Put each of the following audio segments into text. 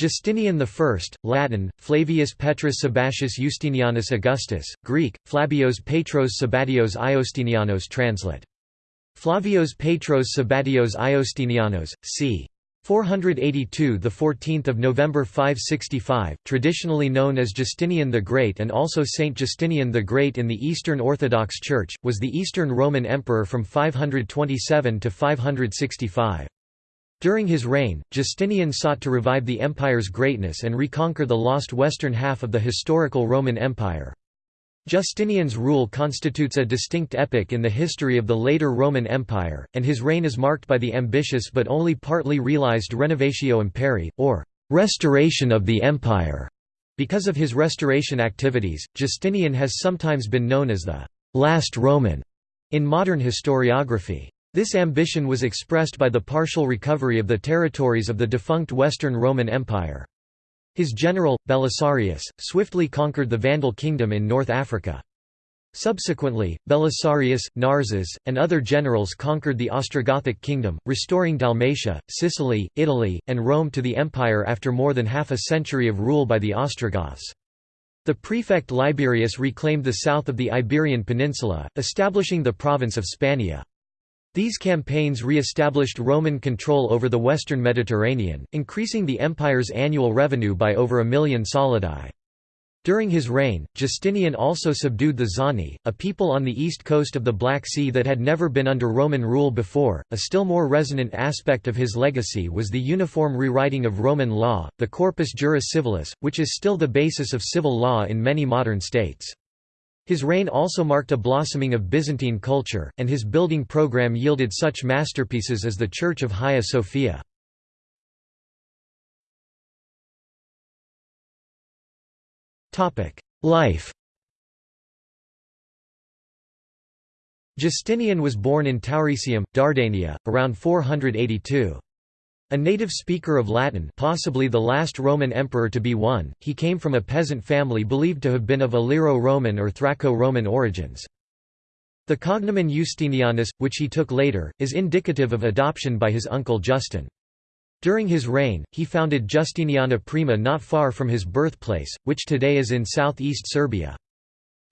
Justinian I, Latin, Flavius Petrus Sabbatius Justinianus Augustus, Greek, Flabios Petros Sabatios Iostinianos Translate. Flavios Petros Sabatios Iostinianos, c. 482 the 14th of November 565 traditionally known as Justinian the Great and also Saint Justinian the Great in the Eastern Orthodox Church was the Eastern Roman emperor from 527 to 565 During his reign Justinian sought to revive the empire's greatness and reconquer the lost western half of the historical Roman Empire Justinian's rule constitutes a distinct epoch in the history of the later Roman Empire, and his reign is marked by the ambitious but only partly realized Renovatio Imperii, or restoration of the empire. Because of his restoration activities, Justinian has sometimes been known as the last Roman in modern historiography. This ambition was expressed by the partial recovery of the territories of the defunct Western Roman Empire. His general, Belisarius, swiftly conquered the Vandal kingdom in North Africa. Subsequently, Belisarius, Narses, and other generals conquered the Ostrogothic kingdom, restoring Dalmatia, Sicily, Italy, and Rome to the empire after more than half a century of rule by the Ostrogoths. The prefect Liberius reclaimed the south of the Iberian Peninsula, establishing the province of Spania. These campaigns re-established Roman control over the western Mediterranean, increasing the empire's annual revenue by over a million solidi. During his reign, Justinian also subdued the Zani, a people on the east coast of the Black Sea that had never been under Roman rule before. A still more resonant aspect of his legacy was the uniform rewriting of Roman law, the Corpus Juris Civilis, which is still the basis of civil law in many modern states. His reign also marked a blossoming of Byzantine culture, and his building program yielded such masterpieces as the Church of Hagia Sophia. Life Justinian was born in Tauresium, Dardania, around 482. A native speaker of Latin possibly the last Roman emperor to be one, he came from a peasant family believed to have been of Illyro-Roman or Thraco-Roman origins. The cognomen Justinianus, which he took later, is indicative of adoption by his uncle Justin. During his reign, he founded Justiniana Prima not far from his birthplace, which today is in southeast Serbia.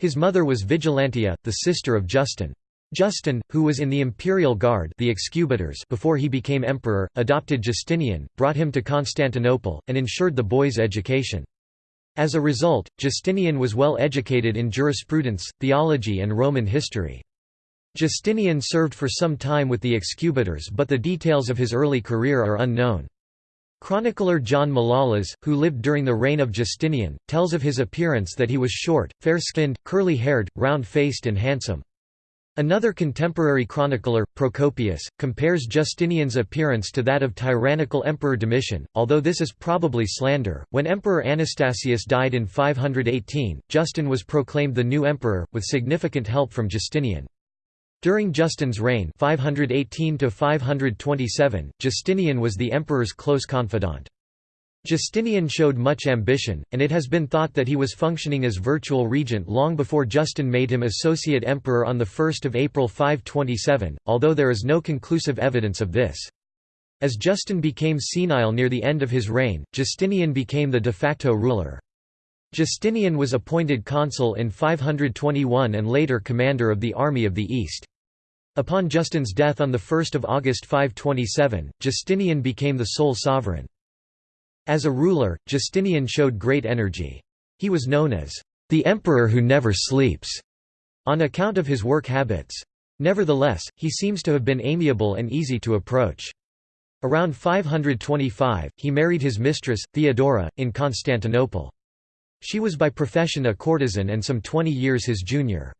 His mother was Vigilantia, the sister of Justin. Justin, who was in the imperial guard the excubitors before he became emperor, adopted Justinian, brought him to Constantinople, and ensured the boy's education. As a result, Justinian was well educated in jurisprudence, theology and Roman history. Justinian served for some time with the excubitors but the details of his early career are unknown. Chronicler John Malalas, who lived during the reign of Justinian, tells of his appearance that he was short, fair-skinned, curly-haired, round-faced and handsome. Another contemporary chronicler, Procopius, compares Justinian's appearance to that of tyrannical Emperor Domitian, although this is probably slander. When Emperor Anastasius died in 518, Justin was proclaimed the new emperor, with significant help from Justinian. During Justin's reign 518 Justinian was the emperor's close confidant. Justinian showed much ambition, and it has been thought that he was functioning as virtual regent long before Justin made him associate emperor on 1 April 527, although there is no conclusive evidence of this. As Justin became senile near the end of his reign, Justinian became the de facto ruler. Justinian was appointed consul in 521 and later commander of the Army of the East. Upon Justin's death on 1 August 527, Justinian became the sole sovereign. As a ruler, Justinian showed great energy. He was known as the emperor who never sleeps, on account of his work habits. Nevertheless, he seems to have been amiable and easy to approach. Around 525, he married his mistress, Theodora, in Constantinople. She was by profession a courtesan and some 20 years his junior.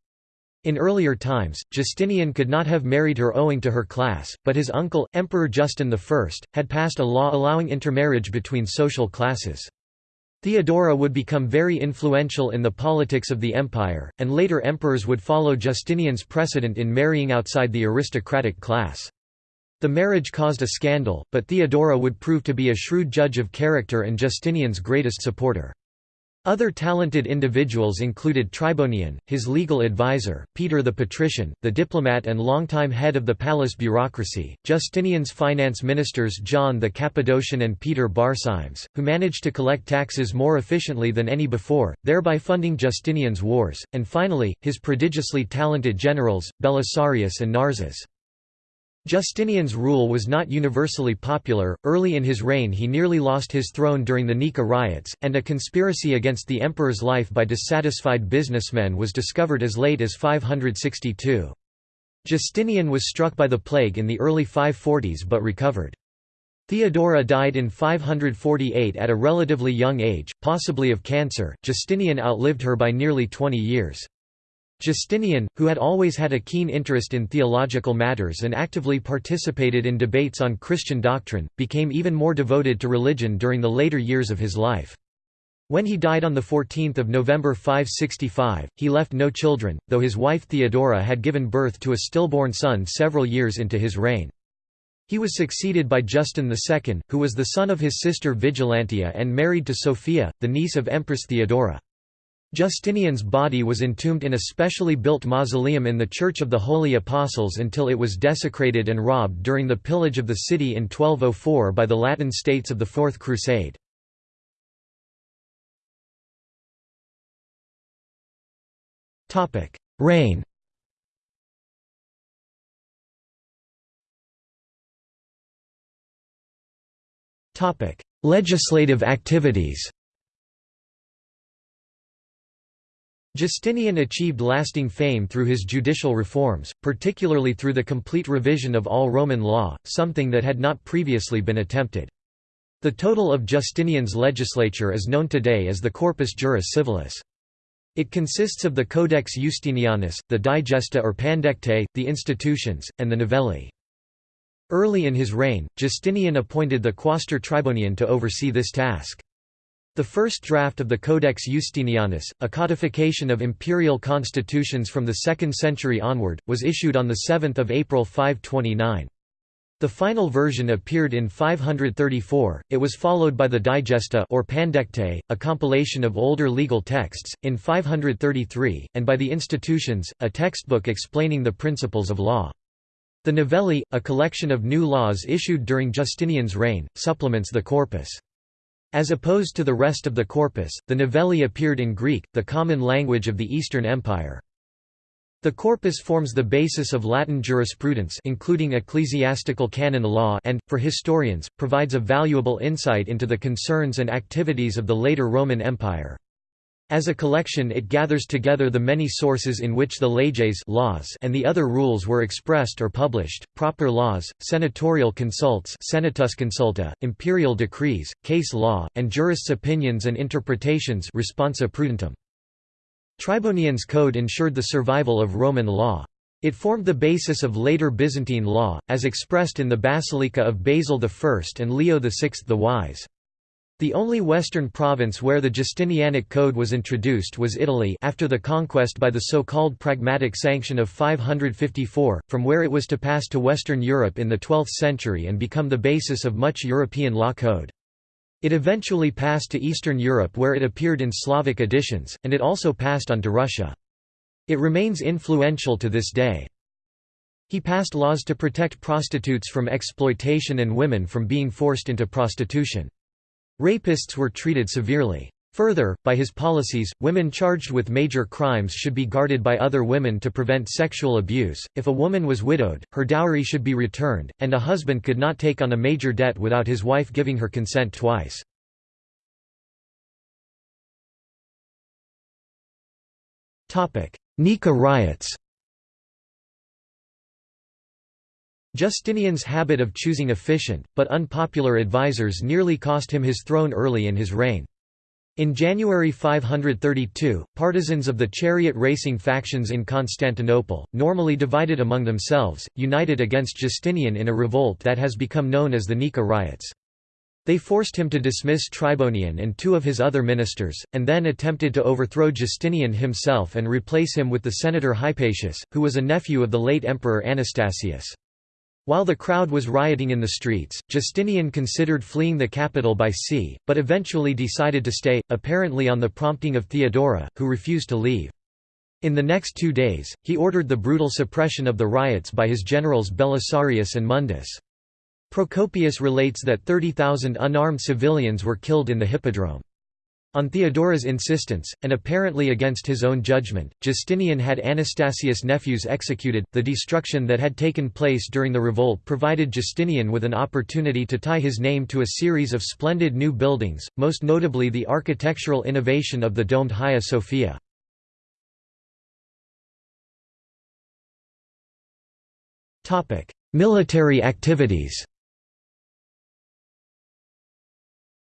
In earlier times, Justinian could not have married her owing to her class, but his uncle, Emperor Justin I, had passed a law allowing intermarriage between social classes. Theodora would become very influential in the politics of the empire, and later emperors would follow Justinian's precedent in marrying outside the aristocratic class. The marriage caused a scandal, but Theodora would prove to be a shrewd judge of character and Justinian's greatest supporter. Other talented individuals included Tribonian, his legal advisor, Peter the Patrician, the diplomat and longtime head of the palace bureaucracy, Justinian's finance ministers John the Cappadocian and Peter Barsymes, who managed to collect taxes more efficiently than any before, thereby funding Justinian's wars, and finally, his prodigiously talented generals, Belisarius and Narses. Justinian's rule was not universally popular, early in his reign he nearly lost his throne during the Nika riots, and a conspiracy against the emperor's life by dissatisfied businessmen was discovered as late as 562. Justinian was struck by the plague in the early 540s but recovered. Theodora died in 548 at a relatively young age, possibly of cancer. Justinian outlived her by nearly 20 years. Justinian, who had always had a keen interest in theological matters and actively participated in debates on Christian doctrine, became even more devoted to religion during the later years of his life. When he died on 14 November 565, he left no children, though his wife Theodora had given birth to a stillborn son several years into his reign. He was succeeded by Justin II, who was the son of his sister Vigilantia and married to Sophia, the niece of Empress Theodora. Justinian's body was entombed in a specially built mausoleum in the Church of the Holy Apostles until it was desecrated and robbed during the pillage of the city in 1204 by the Latin states of the Fourth Crusade. Reign Legislative activities Justinian achieved lasting fame through his judicial reforms, particularly through the complete revision of all Roman law, something that had not previously been attempted. The total of Justinian's legislature is known today as the Corpus Juris Civilis. It consists of the Codex Justinianus, the Digesta or Pandectae, the Institutions, and the Novellae. Early in his reign, Justinian appointed the Quaestor Tribonian to oversee this task. The first draft of the Codex Justinianus, a codification of imperial constitutions from the 2nd century onward, was issued on 7 April 529. The final version appeared in 534. It was followed by the Digesta or Pandectae, a compilation of older legal texts, in 533, and by the Institutions, a textbook explaining the principles of law. The Novellae, a collection of new laws issued during Justinian's reign, supplements the corpus. As opposed to the rest of the corpus, the Novellae appeared in Greek, the common language of the Eastern Empire. The corpus forms the basis of Latin jurisprudence including ecclesiastical canon law and, for historians, provides a valuable insight into the concerns and activities of the later Roman Empire. As a collection it gathers together the many sources in which the leges laws and the other rules were expressed or published, proper laws, senatorial consults consulta, imperial decrees, case law, and jurists' opinions and interpretations responsa prudentum. Tribonian's code ensured the survival of Roman law. It formed the basis of later Byzantine law, as expressed in the Basilica of Basil I and Leo VI the Wise. The only Western province where the Justinianic Code was introduced was Italy after the conquest by the so-called Pragmatic Sanction of 554, from where it was to pass to Western Europe in the 12th century and become the basis of much European law code. It eventually passed to Eastern Europe where it appeared in Slavic editions, and it also passed on to Russia. It remains influential to this day. He passed laws to protect prostitutes from exploitation and women from being forced into prostitution. Rapists were treated severely. Further, by his policies, women charged with major crimes should be guarded by other women to prevent sexual abuse. If a woman was widowed, her dowry should be returned, and a husband could not take on a major debt without his wife giving her consent twice. Nika riots Justinian's habit of choosing efficient, but unpopular advisers nearly cost him his throne early in his reign. In January 532, partisans of the chariot racing factions in Constantinople, normally divided among themselves, united against Justinian in a revolt that has become known as the Nika riots. They forced him to dismiss Tribonian and two of his other ministers, and then attempted to overthrow Justinian himself and replace him with the senator Hypatius, who was a nephew of the late emperor Anastasius. While the crowd was rioting in the streets, Justinian considered fleeing the capital by sea, but eventually decided to stay, apparently on the prompting of Theodora, who refused to leave. In the next two days, he ordered the brutal suppression of the riots by his generals Belisarius and Mundus. Procopius relates that 30,000 unarmed civilians were killed in the hippodrome. On Theodora's insistence, and apparently against his own judgment, Justinian had Anastasius' nephews executed. The destruction that had taken place during the revolt provided Justinian with an opportunity to tie his name to a series of splendid new buildings, most notably the architectural innovation of the domed Hagia Sophia. Military activities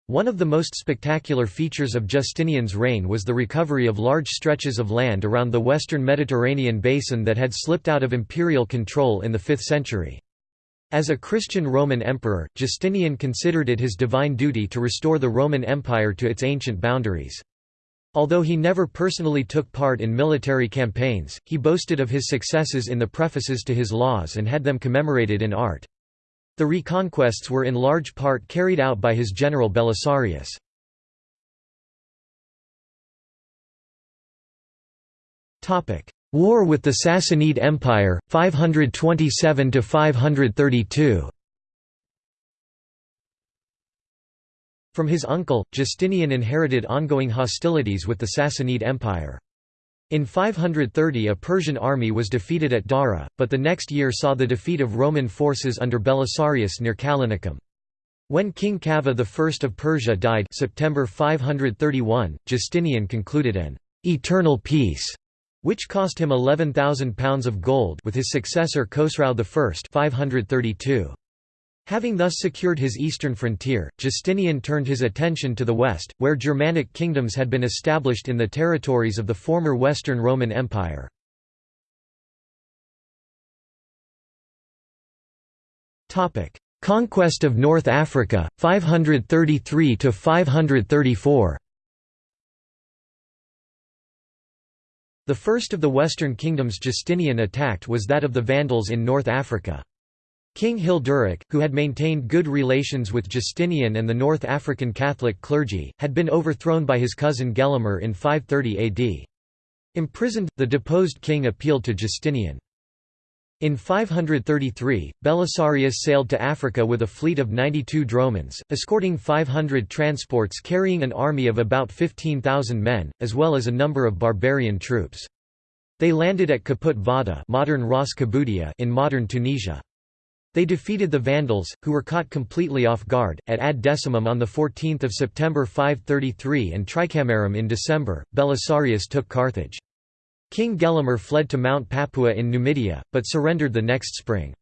One of the most spectacular features of Justinian's reign was the recovery of large stretches of land around the western Mediterranean basin that had slipped out of imperial control in the 5th century. As a Christian Roman emperor, Justinian considered it his divine duty to restore the Roman Empire to its ancient boundaries. Although he never personally took part in military campaigns, he boasted of his successes in the prefaces to his laws and had them commemorated in art. The reconquests were in large part carried out by his general Belisarius. War with the Sassanid Empire, 527–532 From his uncle, Justinian inherited ongoing hostilities with the Sassanid Empire. In 530 a Persian army was defeated at Dara, but the next year saw the defeat of Roman forces under Belisarius near Callinicum. When King Kavadh I of Persia died September 531, Justinian concluded an «eternal peace» which cost him £11,000 of gold with his successor Khosrau I 532. Having thus secured his eastern frontier, Justinian turned his attention to the west, where Germanic kingdoms had been established in the territories of the former Western Roman Empire. Conquest of North Africa, 533–534 The first of the Western kingdoms Justinian attacked was that of the Vandals in North Africa. King Hilderic, who had maintained good relations with Justinian and the North African Catholic clergy, had been overthrown by his cousin Gelimer in 530 AD. Imprisoned, the deposed king appealed to Justinian. In 533, Belisarius sailed to Africa with a fleet of 92 dromons, escorting 500 transports carrying an army of about 15,000 men, as well as a number of barbarian troops. They landed at Caput Vada modern Ras in modern Tunisia. They defeated the Vandals, who were caught completely off guard, at Ad Decimum on 14 September 533 and Tricamarum in December. Belisarius took Carthage. King Gelimer fled to Mount Papua in Numidia, but surrendered the next spring.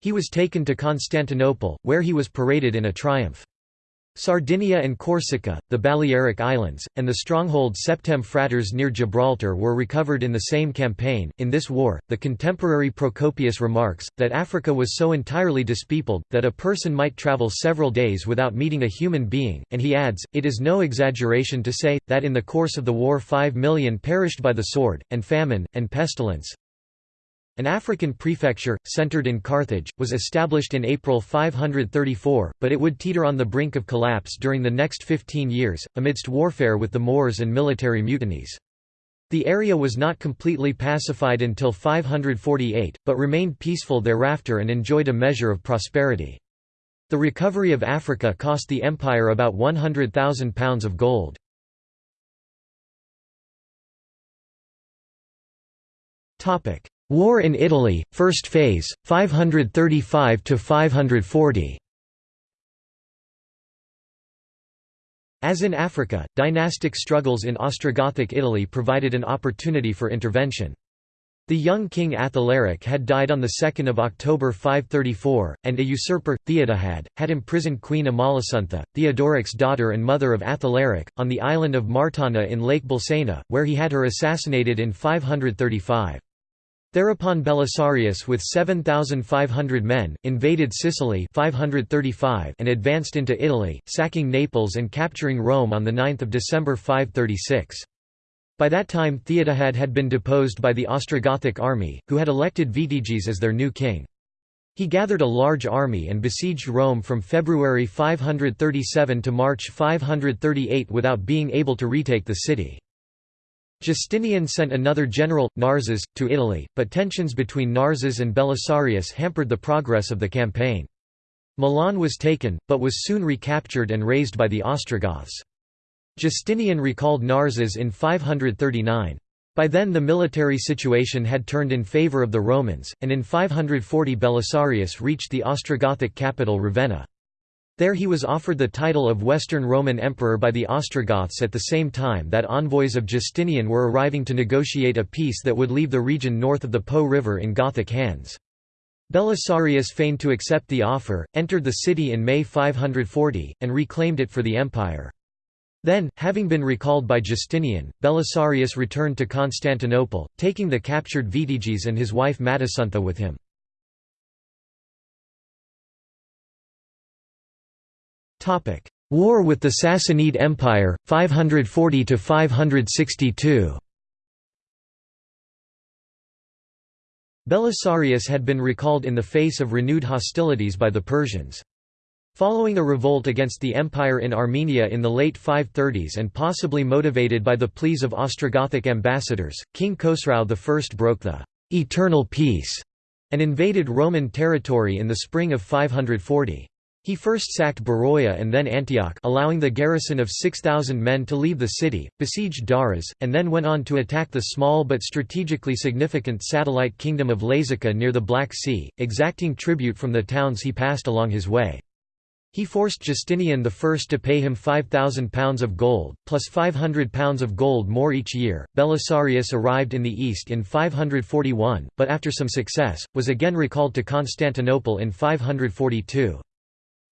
He was taken to Constantinople, where he was paraded in a triumph. Sardinia and Corsica, the Balearic Islands, and the stronghold Septem Fratres near Gibraltar were recovered in the same campaign. In this war, the contemporary Procopius remarks that Africa was so entirely dispeopled that a person might travel several days without meeting a human being, and he adds, It is no exaggeration to say, that in the course of the war five million perished by the sword, and famine, and pestilence, an African prefecture, centered in Carthage, was established in April 534, but it would teeter on the brink of collapse during the next 15 years, amidst warfare with the Moors and military mutinies. The area was not completely pacified until 548, but remained peaceful thereafter and enjoyed a measure of prosperity. The recovery of Africa cost the empire about £100,000 of gold. War in Italy, First Phase, 535–540 As in Africa, dynastic struggles in Ostrogothic Italy provided an opportunity for intervention. The young king Athalaric had died on 2 October 534, and a usurper, Theodahad, had imprisoned Queen Amalasuntha, Theodoric's daughter and mother of Athalaric, on the island of Martana in Lake Bolsena, where he had her assassinated in 535. Thereupon Belisarius with 7,500 men, invaded Sicily 535 and advanced into Italy, sacking Naples and capturing Rome on 9 December 536. By that time Theodahad had been deposed by the Ostrogothic army, who had elected Vitiges as their new king. He gathered a large army and besieged Rome from February 537 to March 538 without being able to retake the city. Justinian sent another general, Narses, to Italy, but tensions between Narses and Belisarius hampered the progress of the campaign. Milan was taken, but was soon recaptured and razed by the Ostrogoths. Justinian recalled Narses in 539. By then the military situation had turned in favour of the Romans, and in 540 Belisarius reached the Ostrogothic capital Ravenna. There he was offered the title of Western Roman Emperor by the Ostrogoths at the same time that envoys of Justinian were arriving to negotiate a peace that would leave the region north of the Po River in Gothic hands. Belisarius feigned to accept the offer, entered the city in May 540, and reclaimed it for the empire. Then, having been recalled by Justinian, Belisarius returned to Constantinople, taking the captured Vitiges and his wife Matasuntha with him. War with the Sassanid Empire, 540–562 Belisarius had been recalled in the face of renewed hostilities by the Persians. Following a revolt against the empire in Armenia in the late 530s and possibly motivated by the pleas of Ostrogothic ambassadors, King Khosrau I broke the «eternal peace» and invaded Roman territory in the spring of 540. He first sacked Beroia and then Antioch allowing the garrison of 6,000 men to leave the city, besieged Daras, and then went on to attack the small but strategically significant satellite kingdom of Lazica near the Black Sea, exacting tribute from the towns he passed along his way. He forced Justinian I to pay him £5,000 of gold, plus £500 of gold more each year. Belisarius arrived in the east in 541, but after some success, was again recalled to Constantinople in 542.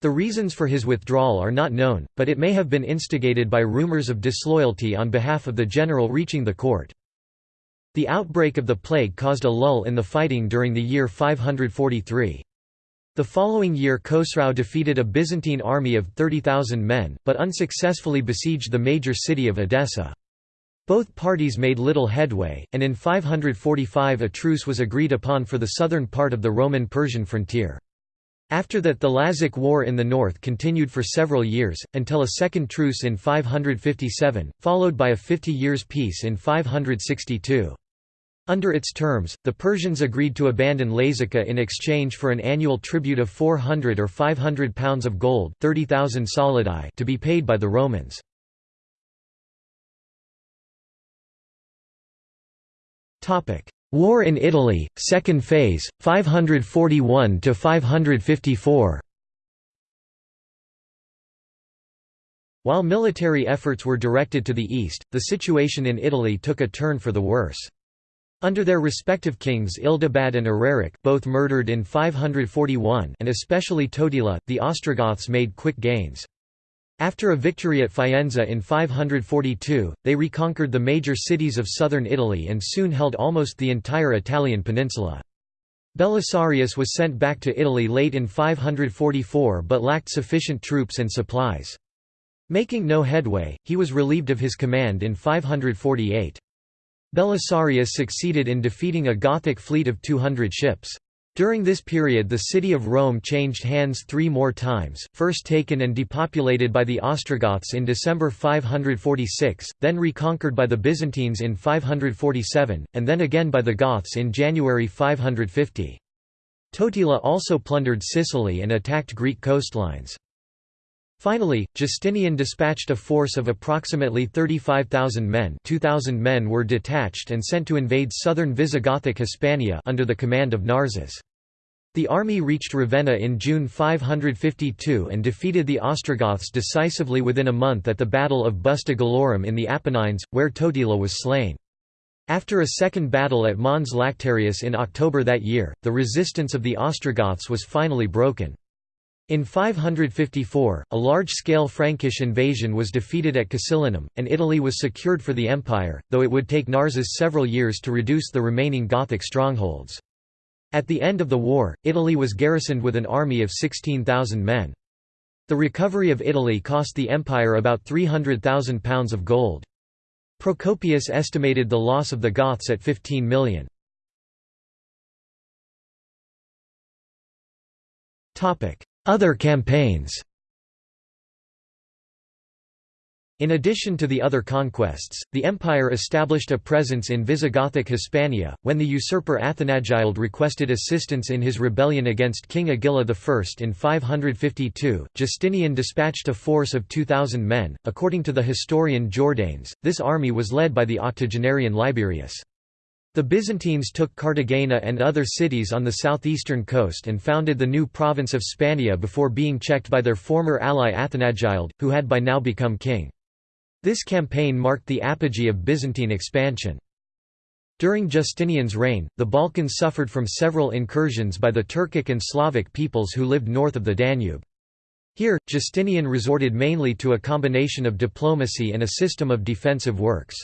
The reasons for his withdrawal are not known, but it may have been instigated by rumors of disloyalty on behalf of the general reaching the court. The outbreak of the plague caused a lull in the fighting during the year 543. The following year Khosrau defeated a Byzantine army of 30,000 men, but unsuccessfully besieged the major city of Edessa. Both parties made little headway, and in 545 a truce was agreed upon for the southern part of the Roman-Persian frontier. After that the Lazic War in the north continued for several years, until a second truce in 557, followed by a 50 years peace in 562. Under its terms, the Persians agreed to abandon Lazica in exchange for an annual tribute of 400 or 500 pounds of gold 30,000 solidi to be paid by the Romans. War in Italy, second phase, 541–554 While military efforts were directed to the east, the situation in Italy took a turn for the worse. Under their respective kings Ildibad and Eraric both murdered in 541 and especially Totila, the Ostrogoths made quick gains. After a victory at Faenza in 542, they reconquered the major cities of southern Italy and soon held almost the entire Italian peninsula. Belisarius was sent back to Italy late in 544 but lacked sufficient troops and supplies. Making no headway, he was relieved of his command in 548. Belisarius succeeded in defeating a Gothic fleet of 200 ships. During this period the city of Rome changed hands three more times, first taken and depopulated by the Ostrogoths in December 546, then reconquered by the Byzantines in 547, and then again by the Goths in January 550. Totila also plundered Sicily and attacked Greek coastlines. Finally, Justinian dispatched a force of approximately 35,000 men 2,000 men were detached and sent to invade southern Visigothic Hispania under the command of Narses. The army reached Ravenna in June 552 and defeated the Ostrogoths decisively within a month at the Battle of Busta in the Apennines, where Totila was slain. After a second battle at Mons Lactarius in October that year, the resistance of the Ostrogoths was finally broken. In 554, a large-scale Frankish invasion was defeated at Casilinum, and Italy was secured for the empire, though it would take Narses several years to reduce the remaining Gothic strongholds. At the end of the war, Italy was garrisoned with an army of 16,000 men. The recovery of Italy cost the empire about £300,000 of gold. Procopius estimated the loss of the Goths at 15 million. Other campaigns In addition to the other conquests, the empire established a presence in Visigothic Hispania. When the usurper Athanagild requested assistance in his rebellion against King Agila I in 552, Justinian dispatched a force of 2,000 men. According to the historian Jordanes, this army was led by the octogenarian Liberius. The Byzantines took Cartagena and other cities on the southeastern coast and founded the new province of Spania before being checked by their former ally Athanagild, who had by now become king. This campaign marked the apogee of Byzantine expansion. During Justinian's reign, the Balkans suffered from several incursions by the Turkic and Slavic peoples who lived north of the Danube. Here, Justinian resorted mainly to a combination of diplomacy and a system of defensive works.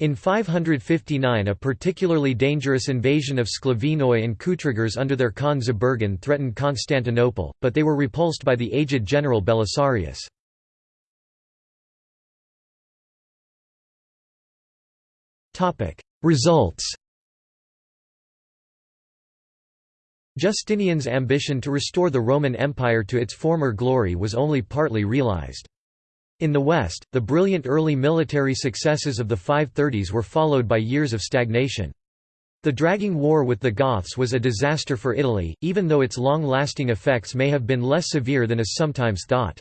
In 559 a particularly dangerous invasion of Sclavinoi and Kutrigurs under their Khan Zabergan threatened Constantinople, but they were repulsed by the aged general Belisarius. Results Justinian's ambition to restore the Roman Empire to its former glory was only partly realized. In the West, the brilliant early military successes of the 530s were followed by years of stagnation. The dragging war with the Goths was a disaster for Italy, even though its long-lasting effects may have been less severe than is sometimes thought.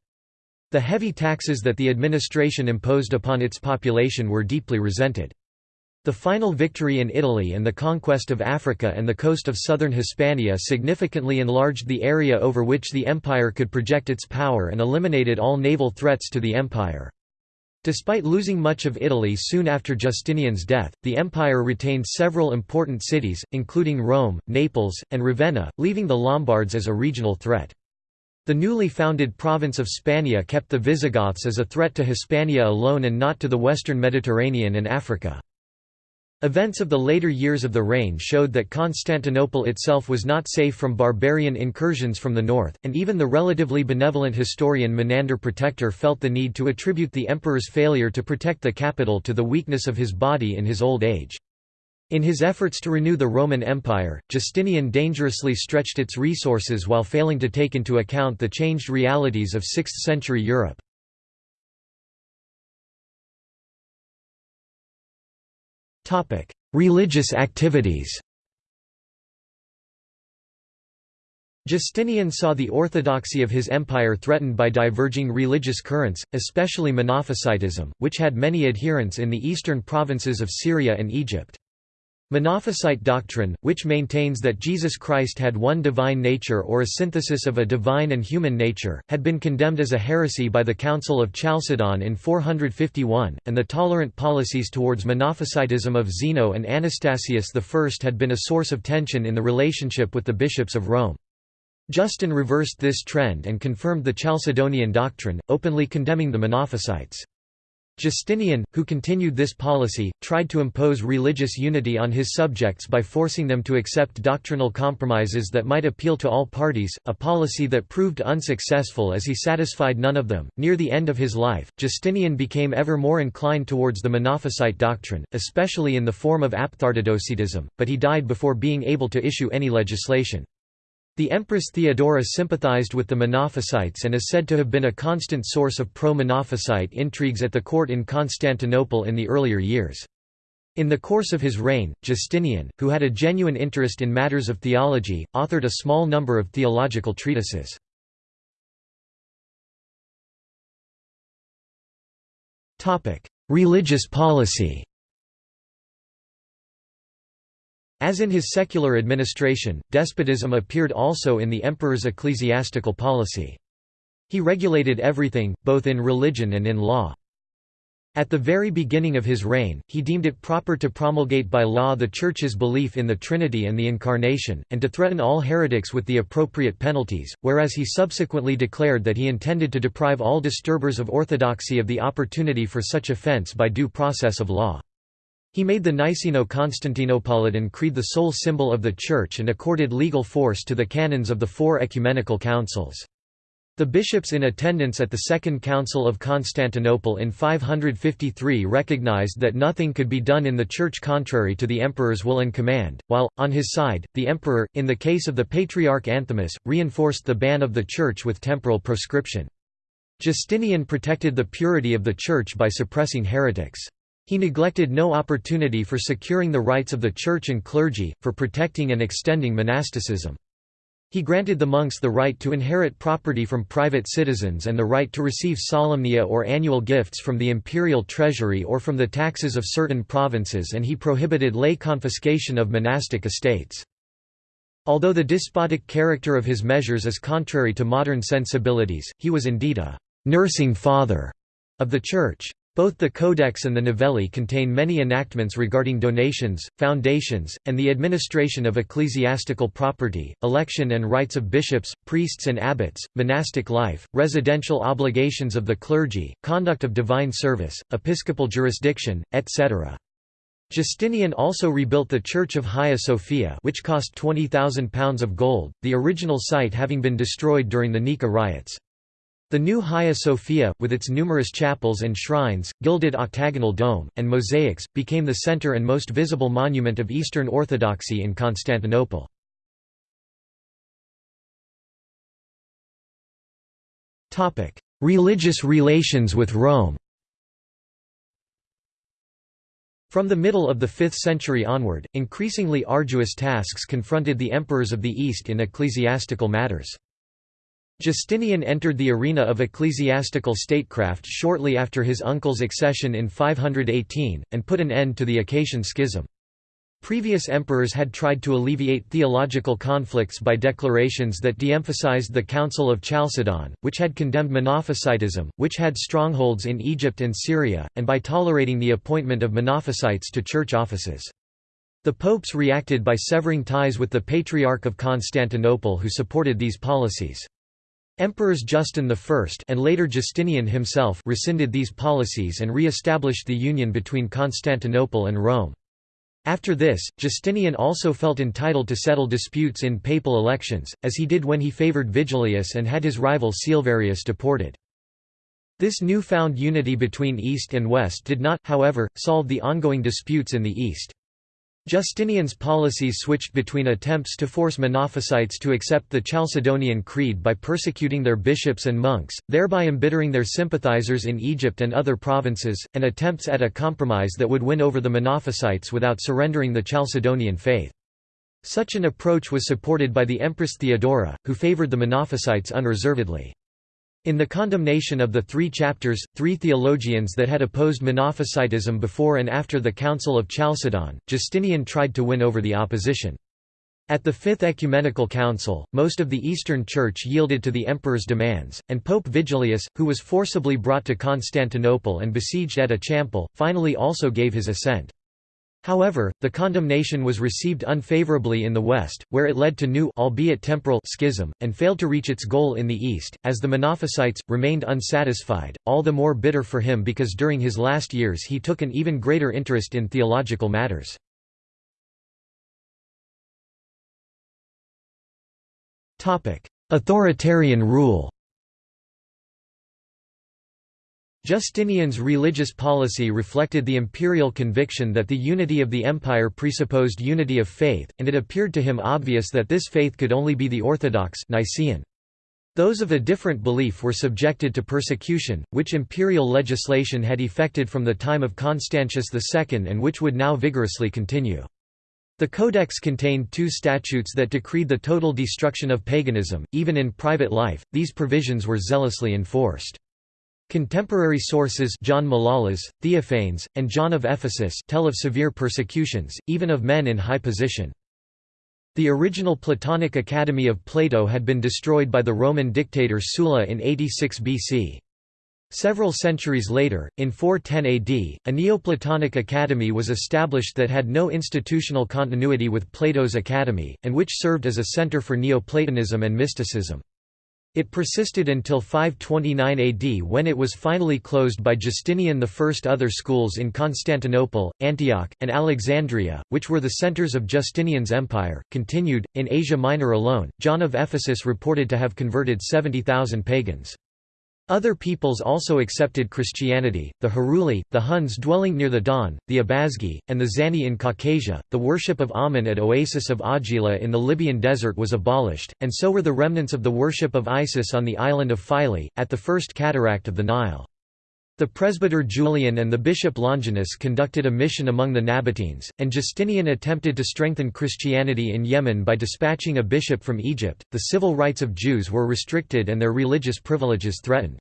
The heavy taxes that the administration imposed upon its population were deeply resented. The final victory in Italy and the conquest of Africa and the coast of southern Hispania significantly enlarged the area over which the empire could project its power and eliminated all naval threats to the empire. Despite losing much of Italy soon after Justinian's death, the empire retained several important cities, including Rome, Naples, and Ravenna, leaving the Lombards as a regional threat. The newly founded province of Spania kept the Visigoths as a threat to Hispania alone and not to the western Mediterranean and Africa. Events of the later years of the reign showed that Constantinople itself was not safe from barbarian incursions from the north, and even the relatively benevolent historian Menander Protector felt the need to attribute the emperor's failure to protect the capital to the weakness of his body in his old age. In his efforts to renew the Roman Empire, Justinian dangerously stretched its resources while failing to take into account the changed realities of 6th-century Europe. Religious activities Justinian saw the orthodoxy of his empire threatened by diverging religious currents, especially Monophysitism, which had many adherents in the eastern provinces of Syria and Egypt. Monophysite doctrine, which maintains that Jesus Christ had one divine nature or a synthesis of a divine and human nature, had been condemned as a heresy by the Council of Chalcedon in 451, and the tolerant policies towards Monophysitism of Zeno and Anastasius I had been a source of tension in the relationship with the bishops of Rome. Justin reversed this trend and confirmed the Chalcedonian doctrine, openly condemning the Monophysites. Justinian, who continued this policy, tried to impose religious unity on his subjects by forcing them to accept doctrinal compromises that might appeal to all parties, a policy that proved unsuccessful as he satisfied none of them. Near the end of his life, Justinian became ever more inclined towards the Monophysite doctrine, especially in the form of aphthartodocetism, but he died before being able to issue any legislation. The Empress Theodora sympathized with the Monophysites and is said to have been a constant source of pro-Monophysite intrigues at the court in Constantinople in the earlier years. In the course of his reign, Justinian, who had a genuine interest in matters of theology, authored a small number of theological treatises. Religious policy As in his secular administration, despotism appeared also in the emperor's ecclesiastical policy. He regulated everything, both in religion and in law. At the very beginning of his reign, he deemed it proper to promulgate by law the Church's belief in the Trinity and the Incarnation, and to threaten all heretics with the appropriate penalties, whereas he subsequently declared that he intended to deprive all disturbers of orthodoxy of the opportunity for such offence by due process of law. He made the Niceno-Constantinopolitan Creed the sole symbol of the Church and accorded legal force to the canons of the four ecumenical councils. The bishops in attendance at the Second Council of Constantinople in 553 recognized that nothing could be done in the Church contrary to the emperor's will and command, while, on his side, the emperor, in the case of the Patriarch Anthimus, reinforced the ban of the Church with temporal proscription. Justinian protected the purity of the Church by suppressing heretics. He neglected no opportunity for securing the rights of the Church and clergy, for protecting and extending monasticism. He granted the monks the right to inherit property from private citizens and the right to receive solemnia or annual gifts from the imperial treasury or from the taxes of certain provinces and he prohibited lay confiscation of monastic estates. Although the despotic character of his measures is contrary to modern sensibilities, he was indeed a «nursing father» of the Church. Both the Codex and the Novellae contain many enactments regarding donations, foundations, and the administration of ecclesiastical property, election and rights of bishops, priests and abbots, monastic life, residential obligations of the clergy, conduct of divine service, episcopal jurisdiction, etc. Justinian also rebuilt the Church of Hagia Sophia which cost £20,000 of gold, the original site having been destroyed during the Nika riots. The new Hagia Sophia, with its numerous chapels and shrines, gilded octagonal dome, and mosaics, became the center and most visible monument of Eastern Orthodoxy in Constantinople. Religious relations with Rome From the middle of the 5th century onward, increasingly arduous tasks confronted the emperors of the East in ecclesiastical matters. Justinian entered the arena of ecclesiastical statecraft shortly after his uncle's accession in 518, and put an end to the Acacian schism. Previous emperors had tried to alleviate theological conflicts by declarations that de-emphasized the Council of Chalcedon, which had condemned Monophysitism, which had strongholds in Egypt and Syria, and by tolerating the appointment of Monophysites to church offices. The popes reacted by severing ties with the Patriarch of Constantinople who supported these policies. Emperors Justin I and later Justinian himself rescinded these policies and re-established the union between Constantinople and Rome. After this, Justinian also felt entitled to settle disputes in papal elections, as he did when he favored Vigilius and had his rival Silverius deported. This newfound unity between East and West did not, however, solve the ongoing disputes in the East. Justinian's policies switched between attempts to force Monophysites to accept the Chalcedonian Creed by persecuting their bishops and monks, thereby embittering their sympathizers in Egypt and other provinces, and attempts at a compromise that would win over the Monophysites without surrendering the Chalcedonian faith. Such an approach was supported by the Empress Theodora, who favored the Monophysites unreservedly. In the condemnation of the three chapters, three theologians that had opposed Monophysitism before and after the Council of Chalcedon, Justinian tried to win over the opposition. At the Fifth Ecumenical Council, most of the Eastern Church yielded to the emperor's demands, and Pope Vigilius, who was forcibly brought to Constantinople and besieged at Ochampel, finally also gave his assent. However, the condemnation was received unfavorably in the West, where it led to new albeit temporal schism, and failed to reach its goal in the East, as the Monophysites, remained unsatisfied, all the more bitter for him because during his last years he took an even greater interest in theological matters. Authoritarian rule Justinian's religious policy reflected the imperial conviction that the unity of the empire presupposed unity of faith, and it appeared to him obvious that this faith could only be the Orthodox Nicene. Those of a different belief were subjected to persecution, which imperial legislation had effected from the time of Constantius II and which would now vigorously continue. The Codex contained two statutes that decreed the total destruction of paganism, even in private life, these provisions were zealously enforced. Contemporary sources John Malalas, Theophanes, and John of Ephesus tell of severe persecutions, even of men in high position. The original Platonic Academy of Plato had been destroyed by the Roman dictator Sulla in 86 BC. Several centuries later, in 410 AD, a Neoplatonic academy was established that had no institutional continuity with Plato's academy, and which served as a center for Neoplatonism and mysticism. It persisted until 529 AD when it was finally closed by Justinian I. Other schools in Constantinople, Antioch, and Alexandria, which were the centers of Justinian's empire, continued. In Asia Minor alone, John of Ephesus reported to have converted 70,000 pagans. Other peoples also accepted Christianity, the Heruli, the Huns dwelling near the Don, the Abazgi, and the Zani in Caucasia. The worship of Amun at Oasis of Ajila in the Libyan desert was abolished, and so were the remnants of the worship of Isis on the island of Philae, at the first cataract of the Nile. The presbyter Julian and the bishop Longinus conducted a mission among the Nabateans, and Justinian attempted to strengthen Christianity in Yemen by dispatching a bishop from Egypt. The civil rights of Jews were restricted and their religious privileges threatened.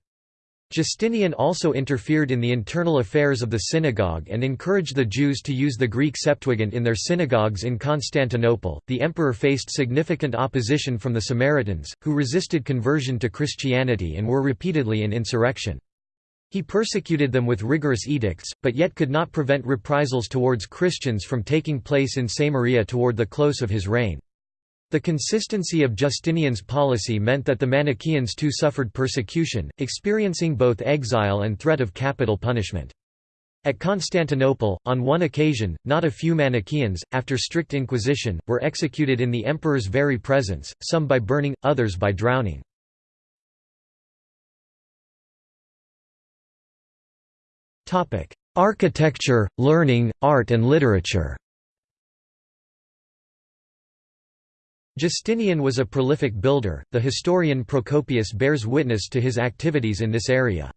Justinian also interfered in the internal affairs of the synagogue and encouraged the Jews to use the Greek Septuagint in their synagogues in Constantinople. The emperor faced significant opposition from the Samaritans, who resisted conversion to Christianity and were repeatedly in insurrection. He persecuted them with rigorous edicts, but yet could not prevent reprisals towards Christians from taking place in Samaria toward the close of his reign. The consistency of Justinian's policy meant that the Manichaeans too suffered persecution, experiencing both exile and threat of capital punishment. At Constantinople, on one occasion, not a few Manichaeans, after strict inquisition, were executed in the emperor's very presence, some by burning, others by drowning. Architecture, learning, art and literature Justinian was a prolific builder, the historian Procopius bears witness to his activities in this area.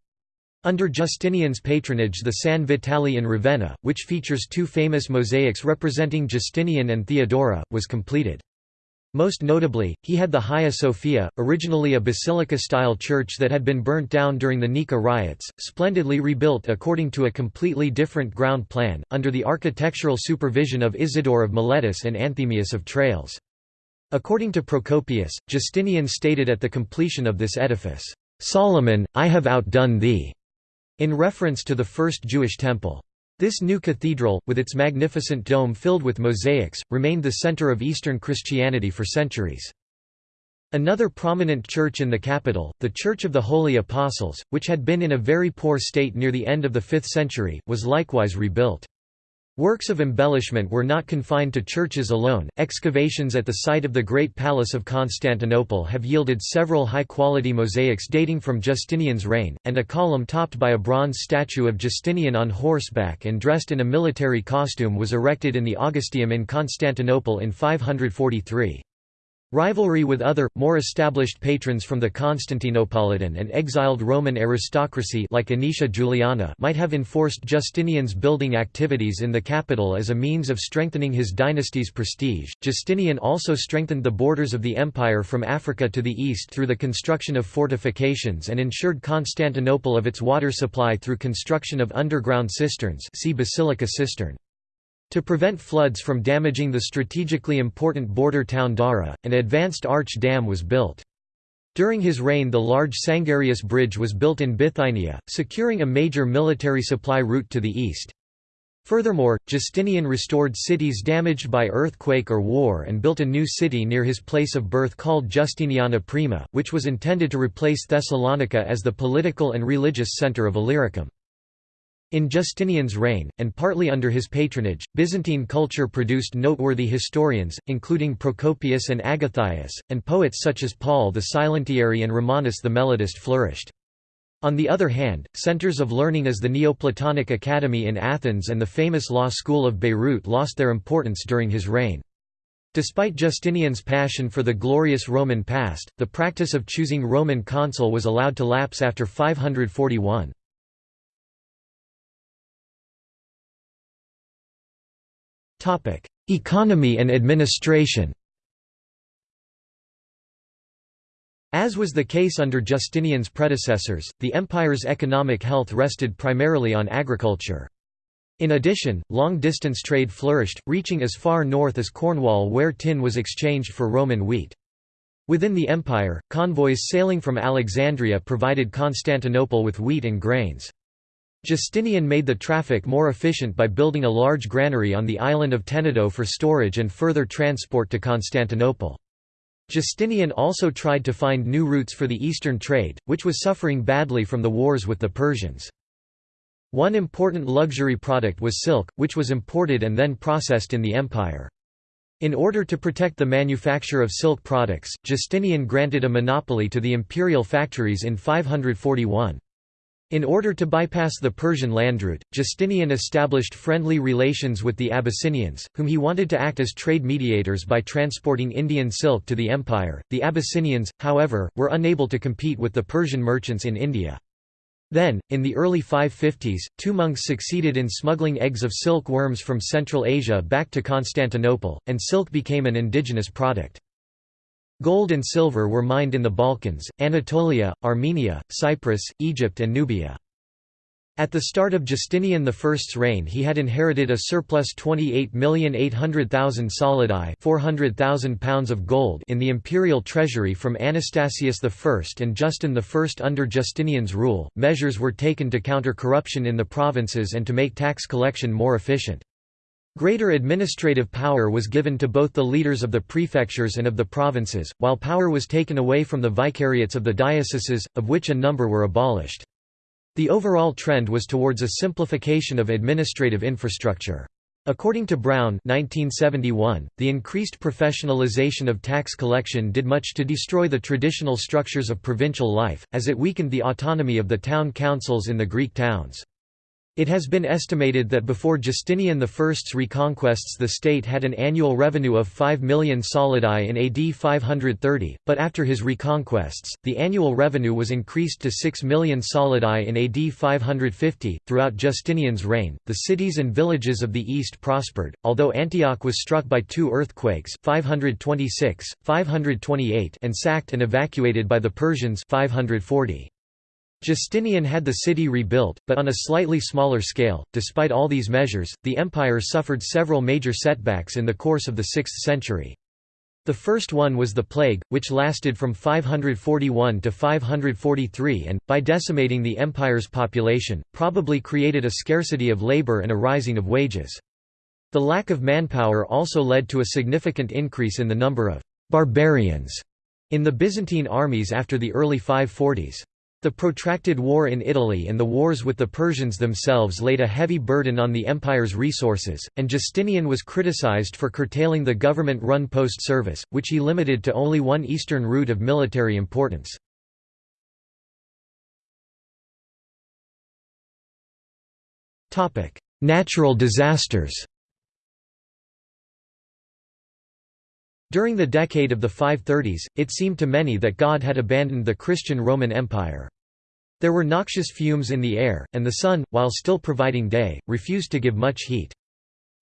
Under Justinian's patronage the San Vitale in Ravenna, which features two famous mosaics representing Justinian and Theodora, was completed. Most notably, he had the Hagia Sophia, originally a basilica-style church that had been burnt down during the Nika riots, splendidly rebuilt according to a completely different ground plan, under the architectural supervision of Isidore of Miletus and Anthemius of Tralles. According to Procopius, Justinian stated at the completion of this edifice, "'Solomon, I have outdone thee' in reference to the first Jewish temple. This new cathedral, with its magnificent dome filled with mosaics, remained the center of Eastern Christianity for centuries. Another prominent church in the capital, the Church of the Holy Apostles, which had been in a very poor state near the end of the 5th century, was likewise rebuilt. Works of embellishment were not confined to churches alone. Excavations at the site of the Great Palace of Constantinople have yielded several high quality mosaics dating from Justinian's reign, and a column topped by a bronze statue of Justinian on horseback and dressed in a military costume was erected in the Augusteum in Constantinople in 543. Rivalry with other, more established patrons from the Constantinopolitan and exiled Roman aristocracy like Anicia Juliana might have enforced Justinian's building activities in the capital as a means of strengthening his dynasty's prestige. Justinian also strengthened the borders of the empire from Africa to the east through the construction of fortifications and ensured Constantinople of its water supply through construction of underground cisterns see Basilica cistern. To prevent floods from damaging the strategically important border town Dara, an advanced arch dam was built. During his reign the large Sangarius Bridge was built in Bithynia, securing a major military supply route to the east. Furthermore, Justinian restored cities damaged by earthquake or war and built a new city near his place of birth called Justiniana Prima, which was intended to replace Thessalonica as the political and religious center of Illyricum. In Justinian's reign, and partly under his patronage, Byzantine culture produced noteworthy historians, including Procopius and Agathias, and poets such as Paul the Silentiary and Romanus the Melodist flourished. On the other hand, centers of learning as the Neoplatonic Academy in Athens and the famous law school of Beirut lost their importance during his reign. Despite Justinian's passion for the glorious Roman past, the practice of choosing Roman consul was allowed to lapse after 541. Topic: Economy and administration. As was the case under Justinian's predecessors, the empire's economic health rested primarily on agriculture. In addition, long-distance trade flourished, reaching as far north as Cornwall where tin was exchanged for Roman wheat. Within the empire, convoys sailing from Alexandria provided Constantinople with wheat and grains. Justinian made the traffic more efficient by building a large granary on the island of Tenedos for storage and further transport to Constantinople. Justinian also tried to find new routes for the eastern trade, which was suffering badly from the wars with the Persians. One important luxury product was silk, which was imported and then processed in the empire. In order to protect the manufacture of silk products, Justinian granted a monopoly to the imperial factories in 541. In order to bypass the Persian landroute, Justinian established friendly relations with the Abyssinians, whom he wanted to act as trade mediators by transporting Indian silk to the empire. The Abyssinians, however, were unable to compete with the Persian merchants in India. Then, in the early 550s, two monks succeeded in smuggling eggs of silk worms from Central Asia back to Constantinople, and silk became an indigenous product. Gold and silver were mined in the Balkans, Anatolia, Armenia, Cyprus, Egypt and Nubia. At the start of Justinian I's reign he had inherited a surplus 28,800,000 solidi 400,000 pounds of gold in the imperial treasury from Anastasius I and Justin I. Under Justinian's rule, measures were taken to counter corruption in the provinces and to make tax collection more efficient. Greater administrative power was given to both the leaders of the prefectures and of the provinces, while power was taken away from the vicariates of the dioceses, of which a number were abolished. The overall trend was towards a simplification of administrative infrastructure. According to Brown 1971, the increased professionalization of tax collection did much to destroy the traditional structures of provincial life, as it weakened the autonomy of the town councils in the Greek towns. It has been estimated that before Justinian I's reconquests the state had an annual revenue of 5 million solidi in AD 530, but after his reconquests, the annual revenue was increased to 6 million solidi in AD 550. Throughout Justinian's reign, the cities and villages of the east prospered, although Antioch was struck by two earthquakes 526, 528 and sacked and evacuated by the Persians 540. Justinian had the city rebuilt, but on a slightly smaller scale. Despite all these measures, the empire suffered several major setbacks in the course of the 6th century. The first one was the plague, which lasted from 541 to 543 and, by decimating the empire's population, probably created a scarcity of labor and a rising of wages. The lack of manpower also led to a significant increase in the number of «barbarians» in the Byzantine armies after the early 540s. The protracted war in Italy and the wars with the Persians themselves laid a heavy burden on the empire's resources, and Justinian was criticized for curtailing the government-run post service, which he limited to only one eastern route of military importance. Natural disasters During the decade of the 530s, it seemed to many that God had abandoned the Christian Roman Empire. There were noxious fumes in the air, and the sun, while still providing day, refused to give much heat.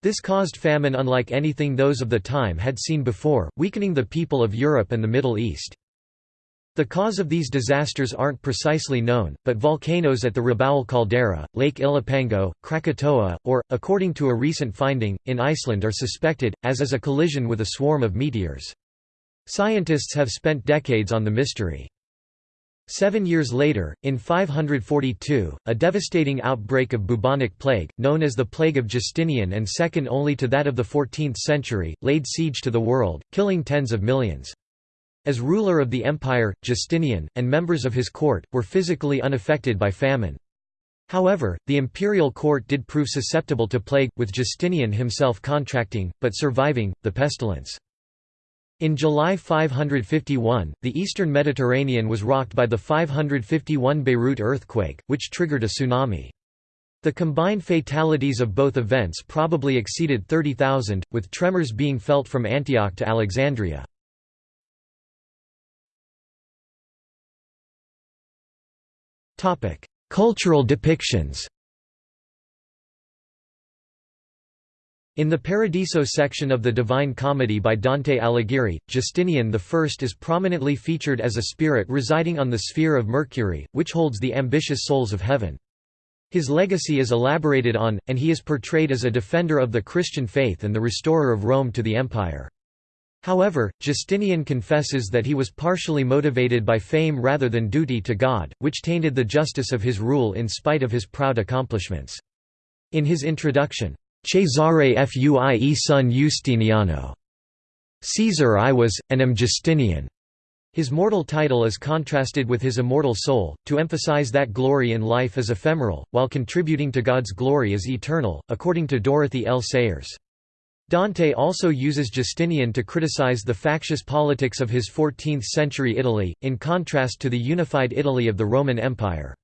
This caused famine unlike anything those of the time had seen before, weakening the people of Europe and the Middle East. The cause of these disasters aren't precisely known, but volcanoes at the Rabaul caldera, Lake Ilopango, Krakatoa, or, according to a recent finding, in Iceland are suspected, as is a collision with a swarm of meteors. Scientists have spent decades on the mystery. Seven years later, in 542, a devastating outbreak of bubonic plague, known as the Plague of Justinian and second only to that of the 14th century, laid siege to the world, killing tens of millions. As ruler of the empire, Justinian, and members of his court, were physically unaffected by famine. However, the imperial court did prove susceptible to plague, with Justinian himself contracting, but surviving, the pestilence. In July 551, the eastern Mediterranean was rocked by the 551 Beirut earthquake, which triggered a tsunami. The combined fatalities of both events probably exceeded 30,000, with tremors being felt from Antioch to Alexandria. Cultural depictions In the Paradiso section of the Divine Comedy by Dante Alighieri, Justinian I is prominently featured as a spirit residing on the sphere of Mercury, which holds the ambitious souls of heaven. His legacy is elaborated on, and he is portrayed as a defender of the Christian faith and the restorer of Rome to the empire. However, Justinian confesses that he was partially motivated by fame rather than duty to God, which tainted the justice of his rule in spite of his proud accomplishments. In his introduction, Cesare Fuie son Justiniano, Caesar I was, and am Justinian. His mortal title is contrasted with his immortal soul, to emphasize that glory in life is ephemeral, while contributing to God's glory is eternal, according to Dorothy L. Sayers. Dante also uses Justinian to criticize the factious politics of his 14th-century Italy, in contrast to the unified Italy of the Roman Empire.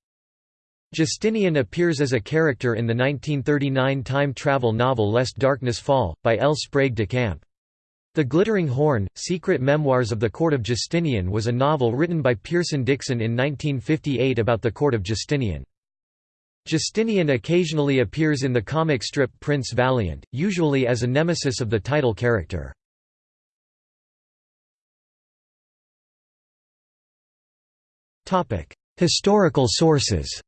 Justinian appears as a character in the 1939 time travel novel Lest Darkness Fall, by L. Sprague de Camp. The Glittering Horn, Secret Memoirs of the Court of Justinian was a novel written by Pierson Dixon in 1958 about the court of Justinian. Justinian occasionally appears in the comic strip Prince Valiant, usually as a nemesis of the title character. Historical sources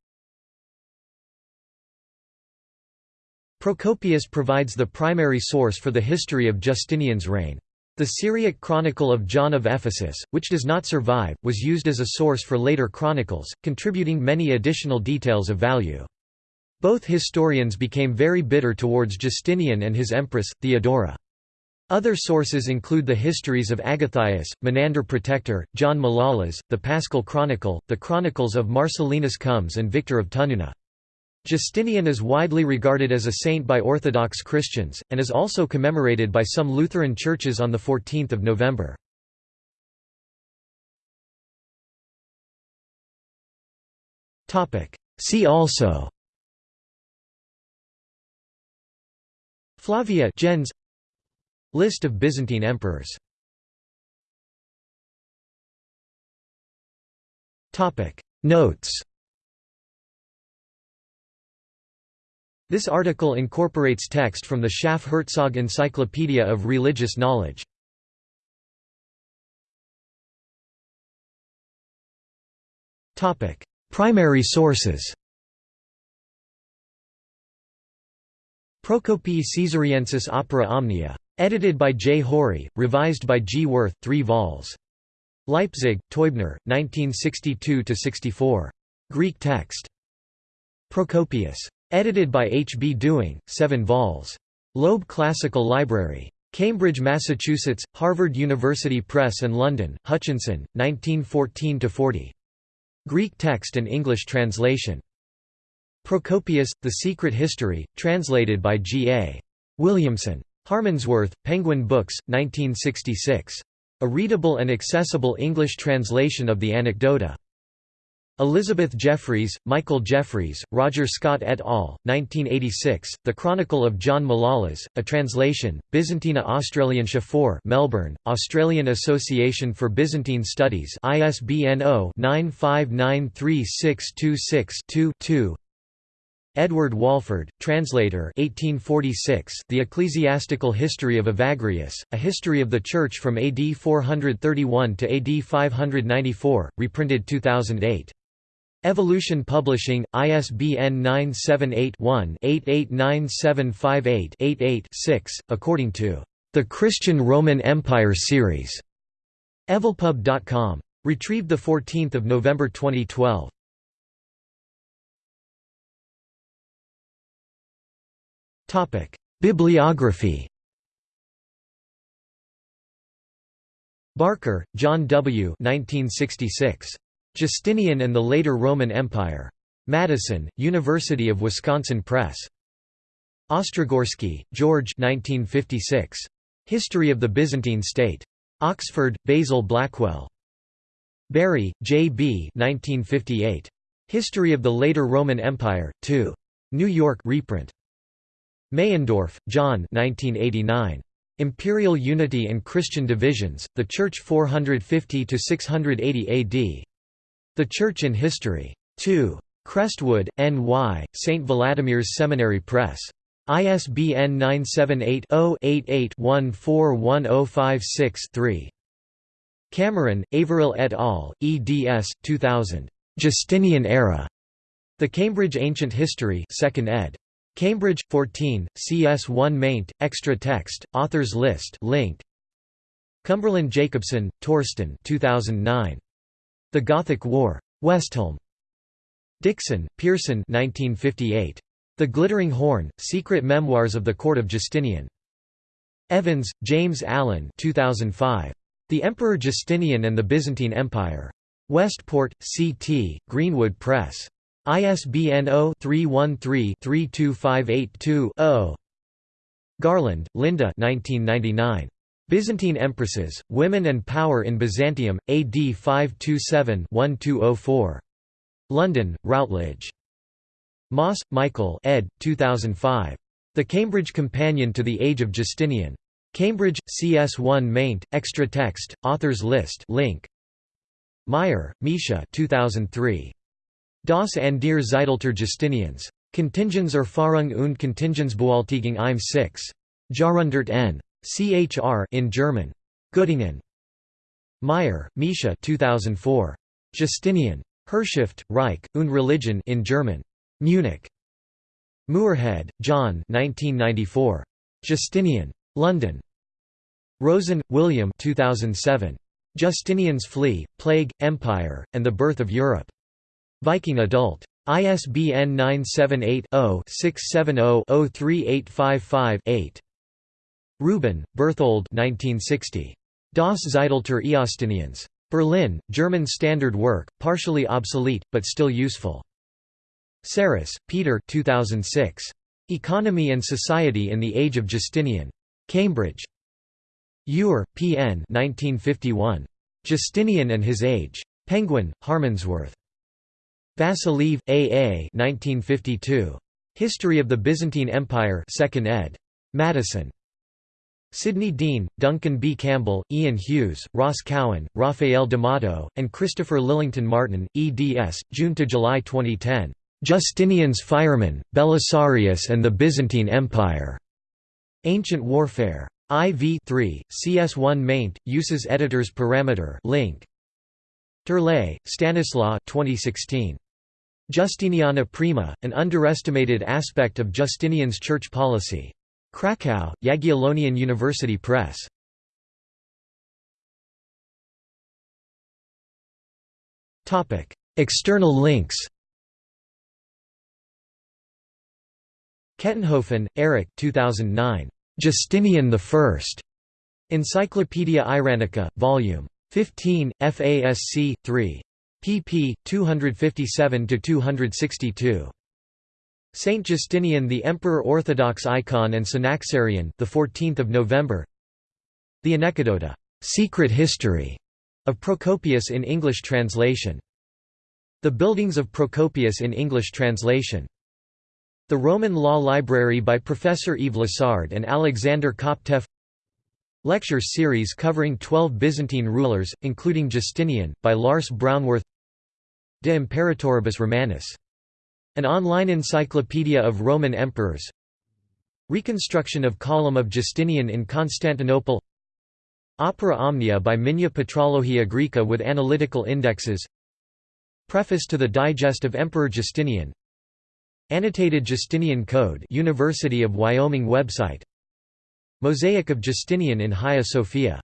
Procopius provides the primary source for the history of Justinian's reign. The Syriac Chronicle of John of Ephesus, which does not survive, was used as a source for later chronicles, contributing many additional details of value. Both historians became very bitter towards Justinian and his empress, Theodora. Other sources include the histories of Agathias, Menander Protector, John Malalas, the Paschal Chronicle, the Chronicles of Marcellinus Comes and Victor of Tununa. Justinian is widely regarded as a saint by Orthodox Christians, and is also commemorated by some Lutheran churches on 14 November. See also Flavia gens List of Byzantine emperors Notes This article incorporates text from the Schaff-Herzog Encyclopedia of Religious Knowledge. Primary sources Procopii Caesariensis Opera Omnia. Edited by J. Haury, revised by G. Wirth 3 vols. Leipzig, Teubner, 1962–64. Greek text. Procopius. Edited by H. B. Dewing, 7 vols. Loeb Classical Library. Cambridge, Massachusetts, Harvard University Press and London, Hutchinson, 1914–40. Greek text and English translation. Procopius, The Secret History, translated by G. A. Williamson. Harmondsworth, Penguin Books, 1966. A readable and accessible English translation of the Anecdota. Elizabeth Jeffreys, Michael Jeffreys, Roger Scott et al., 1986, The Chronicle of John Malalas, a translation, Byzantina Australiensia 4 Melbourne, Australian Association for Byzantine Studies ISBN 0-9593626-2-2 Edward Walford, translator 1846, The Ecclesiastical History of Evagrius, A History of the Church from AD 431 to AD 594, reprinted 2008. Evolution Publishing, ISBN 978-1-889758-88-6, according to The Christian Roman Empire Series. Evolpub.com. Retrieved 14 November 2012. Bibliography Barker, John W. 1966. Justinian and the Later Roman Empire. Madison, University of Wisconsin Press. Ostrogorsky, George 1956. History of the Byzantine State. Oxford, Basil Blackwell. Bury, J. B. 1958. History of the Later Roman Empire, 2. New York reprint. Meyendorff, John 1989. Imperial Unity and Christian Divisions, The Church 450–680 AD. The Church in History. 2. Crestwood, N.Y., St. Vladimir's Seminary Press. ISBN 978-0-88-141056-3. Cameron, Averil et al., eds. 2000. Justinian Era. The Cambridge Ancient History 2nd ed. Cambridge, 14, CS1 maint, extra text, authors list linked. Cumberland Jacobsen, Torsten 2009. The Gothic War. Westholme. Dixon, Pierson 1958. The Glittering Horn, Secret Memoirs of the Court of Justinian. Evans, James Allen 2005. The Emperor Justinian and the Byzantine Empire. Westport, CT, Greenwood Press. ISBN 0-313-32582-0. Garland, Linda 1999. Byzantine Empresses, Women and Power in Byzantium, AD 527-1204. London, Routledge. Maas, Michael ed. 2005. The Cambridge Companion to the Age of Justinian. Cambridge, CS1 maint, extra text, authors list link. Meier, Mischa 2003. Das an der Zeitalter Justinians. Kontingens Erfahrung und Kontingenzbewältigung im 6. Jahrhundert n. CHR in German. Göttingen. Meier, Mischa 2004. Justinian. Herrschaft, Reich, und Religion in German. Munich. Moorhead, John 1994. Justinian. London. Rosen, William 2007. Justinian's Flea, Plague, Empire, and the Birth of Europe. Viking Adult. ISBN 978-0-670-03855-8. Rubin, Berthold 1960. Das Zeitalter Justinians. Berlin, German Standard Work, partially obsolete, but still useful. Sarris, Peter 2006. Economy and Society in the Age of Justinian. Cambridge. Ure, P. N. 1951. Justinian and His Age. Penguin, Harmondsworth. Vasiliev, A. A. 1952. History of the Byzantine Empire 2nd ed. Madison. Sidney Dean, Duncan B. Campbell, Ian Hughes, Ross Cowan, Raphael D'Amato, and Christopher Lillington Martin, eds. June–July 2010. Justinian's Firemen, Belisarius and the Byzantine Empire. Ancient Warfare. IV 3, CS1 maint, uses editors parameter link. Turlej, Stanislaw 2016. Justiniana Prima, an underestimated aspect of Justinian's church policy. Krakow, Jagiellonian University Press. External links Kettenhofen, Eric 2009. Justinian I. Encyclopaedia Iranica, Vol. 15, FASC, 3. pp. 257–262. Saint Justinian the Emperor Orthodox icon and Synaxarion the 14th of November. The Anecdota Secret History of Procopius in English translation. The Buildings of Procopius in English translation. The Roman Law Library by Professor Yves Lessard and Alexander Koptev. Lecture series covering 12 Byzantine rulers, including Justinian, by Lars Brownworth. De Imperatoribus Romanis an online encyclopedia of Roman emperors. Reconstruction of Column of Justinian in Constantinople. Opera Omnia by Migne Patrologia Graeca with analytical indexes. Preface to the Digest of Emperor Justinian. Annotated Justinian Code University of Wyoming website. Mosaic of Justinian in Hagia Sophia